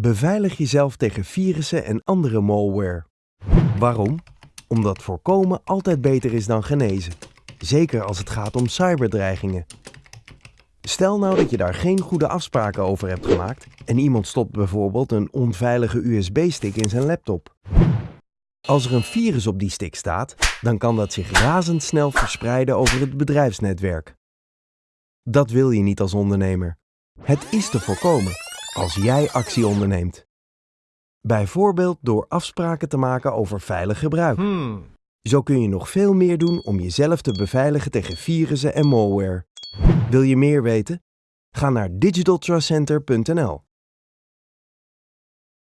Beveilig jezelf tegen virussen en andere malware. Waarom? Omdat voorkomen altijd beter is dan genezen. Zeker als het gaat om cyberdreigingen. Stel nou dat je daar geen goede afspraken over hebt gemaakt en iemand stopt bijvoorbeeld een onveilige USB-stick in zijn laptop. Als er een virus op die stick staat, dan kan dat zich razendsnel verspreiden over het bedrijfsnetwerk. Dat wil je niet als ondernemer. Het is te voorkomen als jij actie onderneemt. Bijvoorbeeld door afspraken te maken over veilig gebruik. Hmm. Zo kun je nog veel meer doen om jezelf te beveiligen tegen virussen en malware. Wil je meer weten? Ga naar digitaltrustcenter.nl.